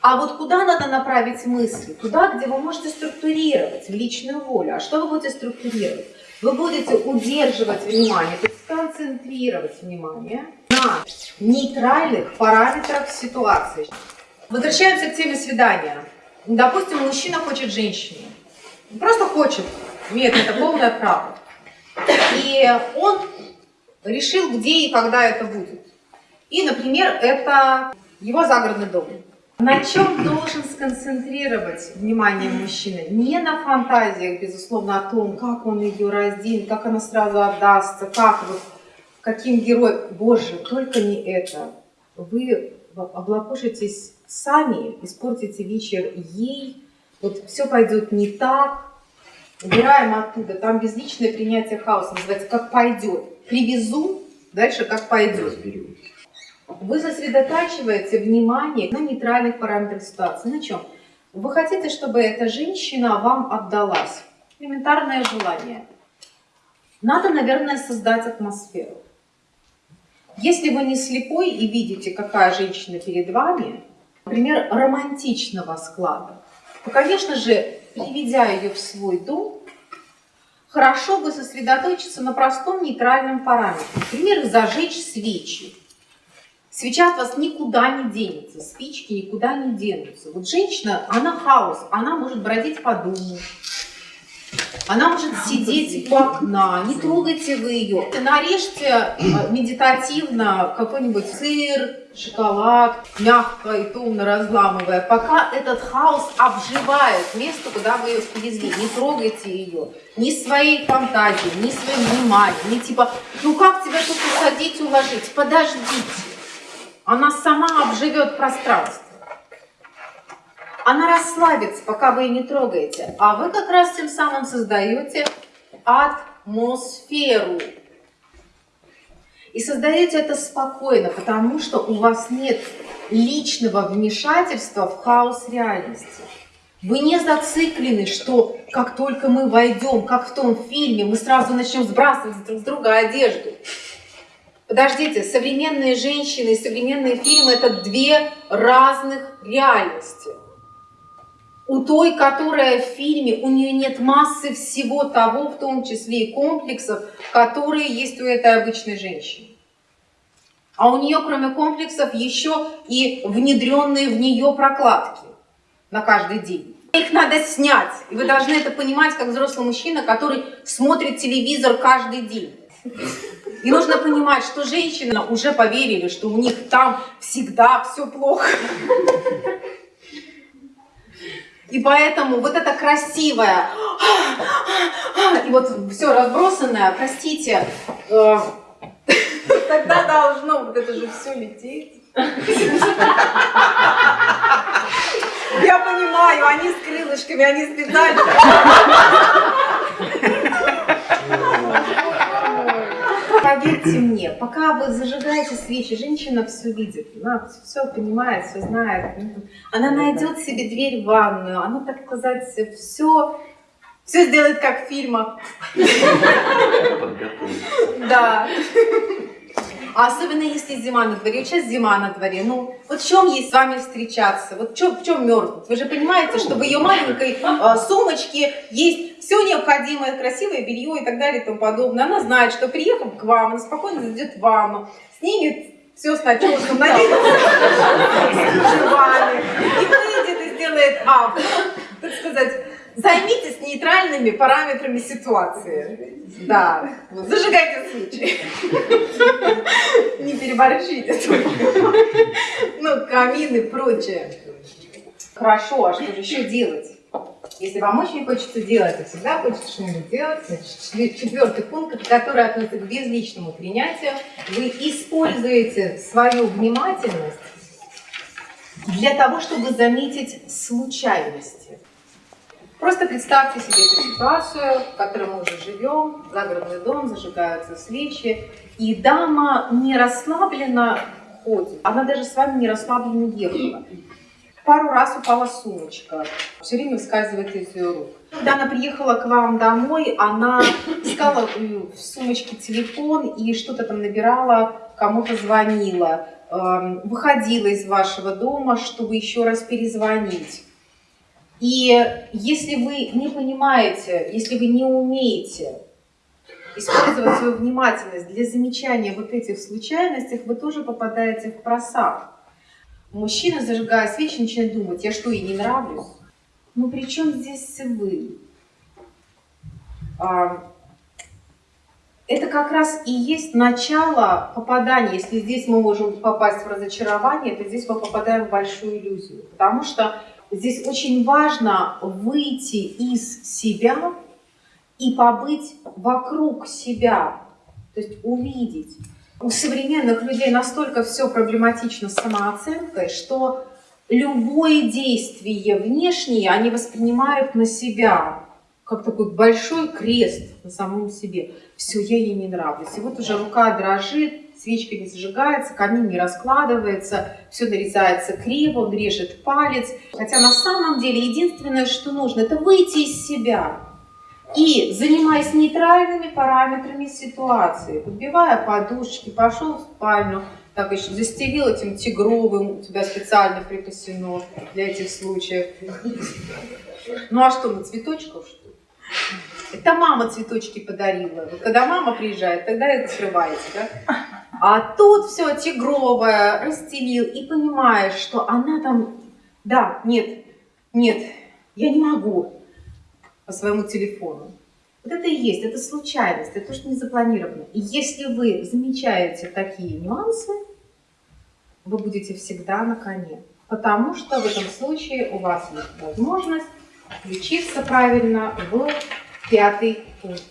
А вот куда надо направить мысли? Туда, где вы можете структурировать личную волю. А что вы будете структурировать? Вы будете удерживать внимание, то есть концентрировать внимание на нейтральных параметрах ситуации. Возвращаемся к теме свидания. Допустим, мужчина хочет женщину. Просто хочет, имеет это полное право. И он решил, где и когда это будет. И, например, это его загородный дом. На чем должен сконцентрировать внимание мужчины? Не на фантазиях, безусловно, о том, как он ее разденет, как она сразу отдастся, как вот, каким героем. Боже, только не это. Вы облапошитесь сами, испортите вечер ей, вот все пойдет не так, убираем оттуда, там безличное принятие хаоса, называется «как пойдет». Привезу, дальше «как пойдет». Разберемся. Вы сосредотачиваете внимание на нейтральных параметрах ситуации. На чем? Вы хотите, чтобы эта женщина вам отдалась. Элементарное желание. Надо, наверное, создать атмосферу. Если вы не слепой и видите, какая женщина перед вами, например, романтичного склада, то, конечно же, приведя ее в свой дом, хорошо бы сосредоточиться на простом нейтральном параметре. Например, зажечь свечи. Свеча от вас никуда не денется, спички никуда не денутся. Вот женщина, она хаос, она может бродить по дому, она может сидеть у окна, не трогайте вы ее. Нарежьте э, медитативно какой-нибудь сыр, шоколад, мягко и томно разламывая, пока этот хаос обживает место, куда вы ее привезли. Не трогайте ее ни своей фантазией, ни своим вниманием, ни типа, ну как тебя тут усадить, уложить? Подождите. Она сама обживет пространство. Она расслабится, пока вы ее не трогаете. А вы как раз тем самым создаете атмосферу. И создаете это спокойно, потому что у вас нет личного вмешательства в хаос реальности. Вы не зациклены, что как только мы войдем, как в том фильме, мы сразу начнем сбрасывать друг с друга одежду. Подождите, современные женщины и современные фильмы – это две разных реальности. У той, которая в фильме, у нее нет массы всего того, в том числе и комплексов, которые есть у этой обычной женщины. А у нее, кроме комплексов, еще и внедренные в нее прокладки на каждый день. Их надо снять. И вы должны это понимать, как взрослый мужчина, который смотрит телевизор каждый день. И нужно понимать, что женщины уже поверили, что у них там всегда все плохо. И поэтому вот это красивое, и вот все разбросанное, простите, э, тогда должно вот это же все лететь. Я понимаю, они с крылышками, они специально. Поверьте мне, пока вы зажигаете свечи, женщина все видит, она все понимает, все знает. Она найдет себе дверь в ванную, она, так сказать, все, все сделает как в фильмах. Да. А особенно если зима на дворе. Сейчас зима на дворе. Ну, вот в чем ей с вами встречаться? Вот в чем, в чем мерзнуть? Вы же понимаете, что в ее маленькой э, сумочке есть все необходимое, красивое белье и так далее и тому подобное. Она знает, что приехав к вам, она спокойно зайдет в ванну, снимет все с начесом, наденет и выйдет и сделает а, так сказать, Займитесь нейтральными параметрами ситуации. Да, зажигайте свечи. Не переборщите. Ну, камин и прочее. Хорошо, а что же еще делать? Если вам очень хочется делать, и всегда хочется что-нибудь делать, значит, четвертый пункт, который относится к безличному принятию, вы используете свою внимательность для того, чтобы заметить случайности. Просто представьте себе эту ситуацию, в которой мы уже живем, загородный дом, зажигаются свечи, и дама не расслабленно ходит, она даже с вами не расслабленно ехала. Пару раз упала сумочка, все время выскальзывает из ее рук. Когда она приехала к вам домой, она искала в сумочке телефон и что-то там набирала, кому-то звонила. эм, выходила из вашего дома, чтобы еще раз перезвонить. И если вы не понимаете, если вы не умеете использовать свою внимательность для замечания вот этих случайностей, вы тоже попадаете в просак. Мужчина, зажигая свечи, начинает думать, я что, ей не нравлюсь? Ну при чем здесь вы? А, это как раз и есть начало попадания. Если здесь мы можем попасть в разочарование, то здесь мы попадаем в большую иллюзию. Потому что здесь очень важно выйти из себя и побыть вокруг себя, то есть увидеть. У современных людей настолько все проблематично с самооценкой, что любое действие внешнее они воспринимают на себя, как такой большой крест на самом себе. Все, я ей не нравлюсь. И вот уже рука дрожит, свечка не зажигается, камин не раскладывается, все нарезается криво, он режет палец. Хотя на самом деле единственное, что нужно, это выйти из себя. И занимаясь нейтральными параметрами ситуации, подбивая подушки, пошел в спальню, так еще застелил этим тигровым, у тебя специально припасено для этих случаев. Ну а что, на цветочков что это мама цветочки подарила. Вот когда мама приезжает, тогда это скрываете, да? А тут все тигровое расстелил и понимаешь, что она там, да, нет, нет, я не могу по своему телефону. Вот это и есть, это случайность, это то, что не запланировано. И если вы замечаете такие нюансы, вы будете всегда на коне. Потому что в этом случае у вас есть возможность включиться правильно в пятый пункт.